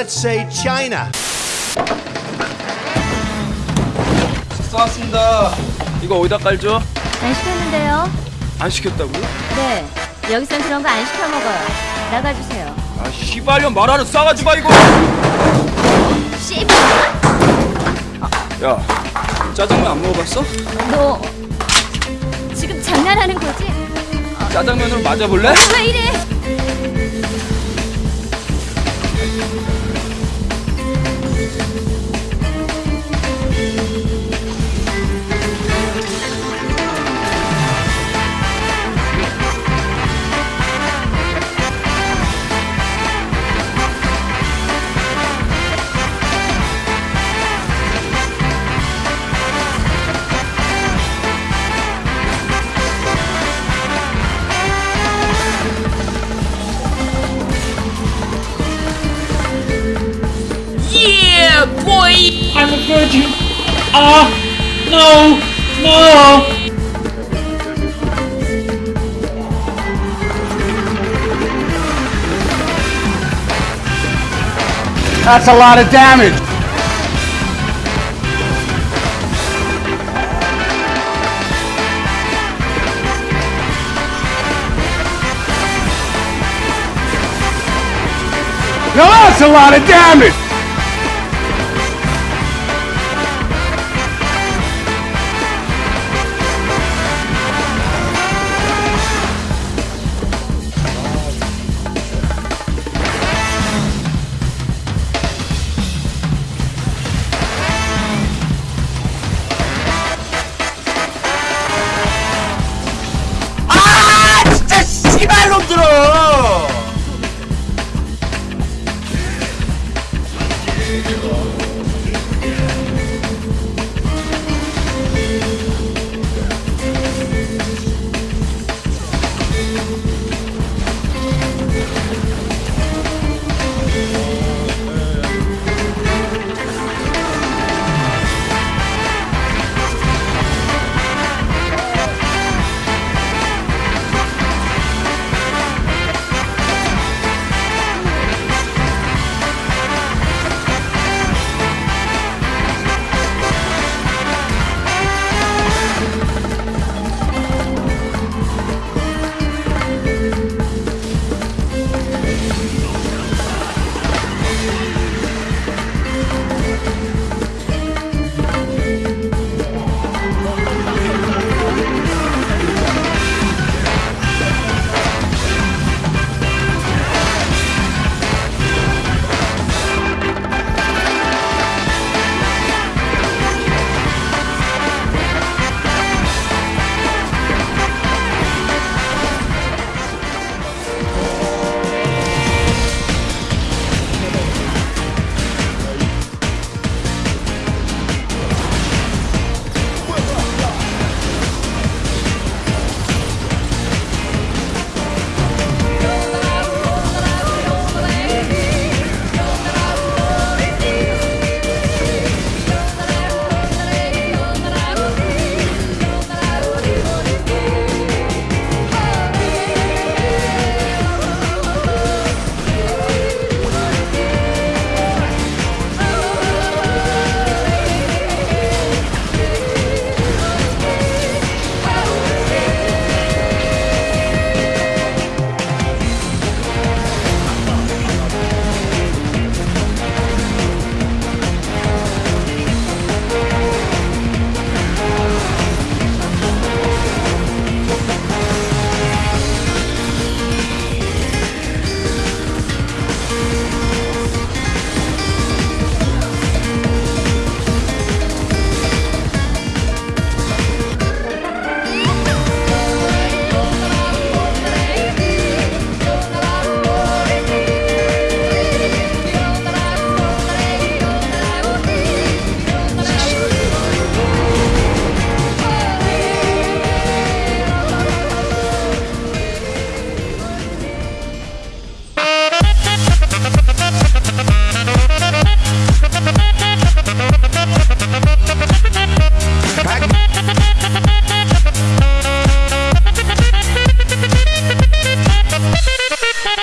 Let's say China. 쏘았습니다. 이거 어디다 깔죠? 안 시켰는데요? 안 시켰다고요? 네. 여기선 그런 거 안 시켜 먹어요. 나가주세요. 아 씨발년 말하는 싸가지 마 이거. 씨, 야 짜장면 안 먹어봤어? 너 지금 장난하는 거지? 짜장면으로 맞아볼래? 왜 이래? I'm a virgin. Ah, no, no. That's a lot of damage. Now that's a lot of damage.